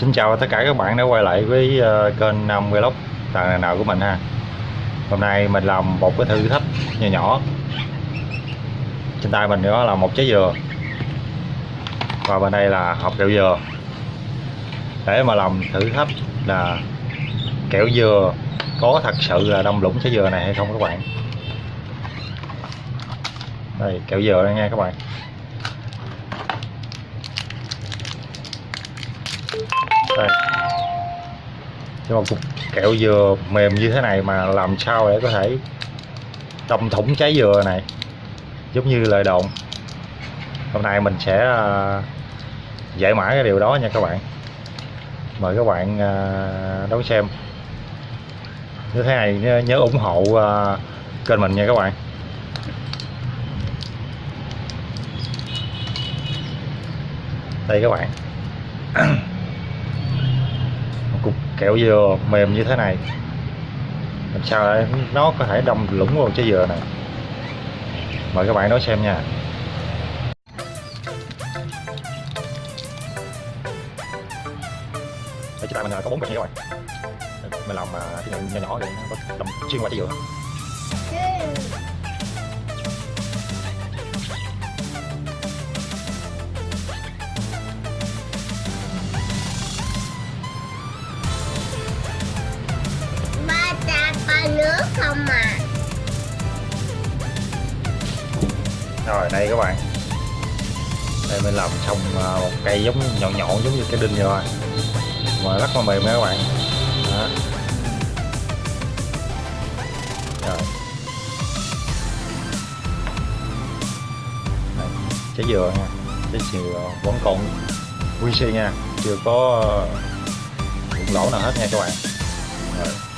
Xin chào tất cả các bạn đã quay lại với ờ, kênh Nam Vlog tàng nào của mình ha. Hôm nay mình làm một cái thử thách nhỏ nhỏ. Trên tay mình đó là một trái dừa. Và bên đây là hộp kẹo dừa. Để mà làm thử thách là kẹo dừa có thật sự là đông lũng trái dừa này hay không các bạn? Đây, kẹo dừa đây nha các bạn. Đây. Nhưng mà cục kẹo dừa mềm như thế này mà làm sao để có thể đâm thủng trái dừa này? Giống như lời đồn. Hôm nay mình sẽ à, giải mã cái điều đó nha các bạn. Mời các bạn à, đón xem. Như thế này nhớ, ủng hộ à, kênh mình nha các bạn. Đây các bạn. kẹo dừa mềm như thế này. Làm sao để nó có thể đâm lũng vào trái dừa này? Mời các bạn đón xem nha. Đây, chúng tay mình à, có bốn bịch nha các bạn. Mình làm à, cái nhỏ nhỏ để nó đâm xuyên qua trái dừa. Rồi đây các bạn. Đây mình làm xong à, một cây giống nhọn nhọn giống như cái đinh vậy thôi. Mà rất là mềm nha các bạn. Đó. rồi. Đây, trái dừa nha. Trái dừa vẫn còn nguyên si nha. Chưa có à, lỗ nào hết nha các bạn. Rồi.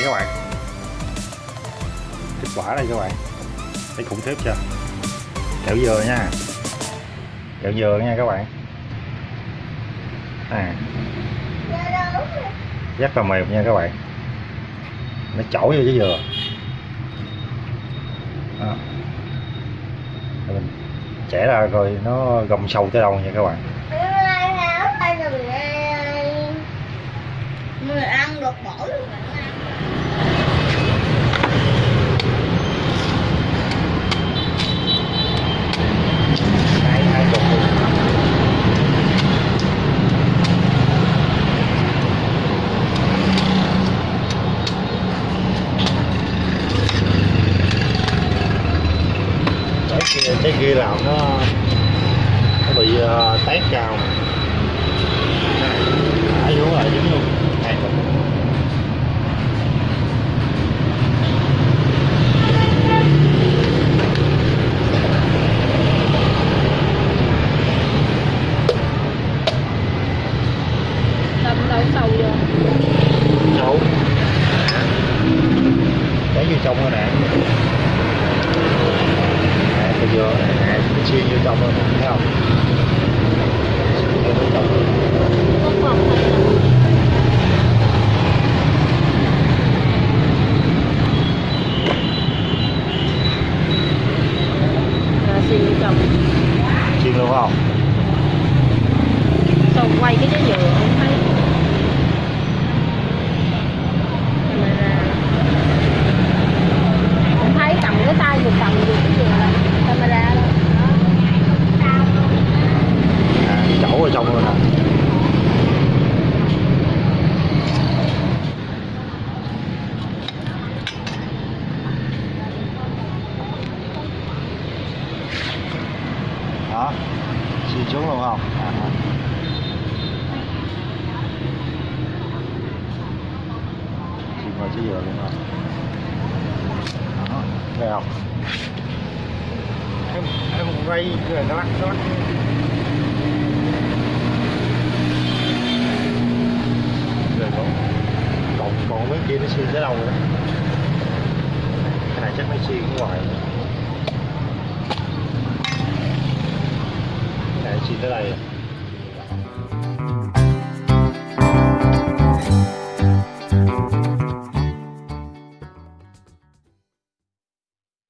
Đây các bạn. Kết quả đây các bạn. Thấy khủng khiếp chưa? Kẹo dừa nha. Kẹo dừa nha các bạn. À. Rất là mềm nha các bạn. Nó chổi vô trái dừa. Đó. Mình chẻ ra rồi nó gồng sâu tới đâu nha các bạn. Người ăn được bỏ luôn hai hai cục luôn kia làm nó nó bị uh, tét cao. Thả xuống là dính luôn. Hai cục đâm đâu sâu vô. Sâu trái vô trong rồi nè nè bây giờ chị nó xuyên rồi nè thấy không xuyên vô trong rồi. không còn hay là xì vô chồng xuyên luôn không xong quay cái trái dừa không thấy camera không thấy cầm cái tay vừa cầm vừa cái dừa là camera đó à, chỗ ở trong rồi nè đó xuống luôn không à. xuyên qua trái dừa luôn đó nghe không? Em em quay rồi nó lắc nó lắc rồi còn còn còn mấy kia nó xuyên tới đâu đó cái này chắc nó xuyên ngoài nữa Thế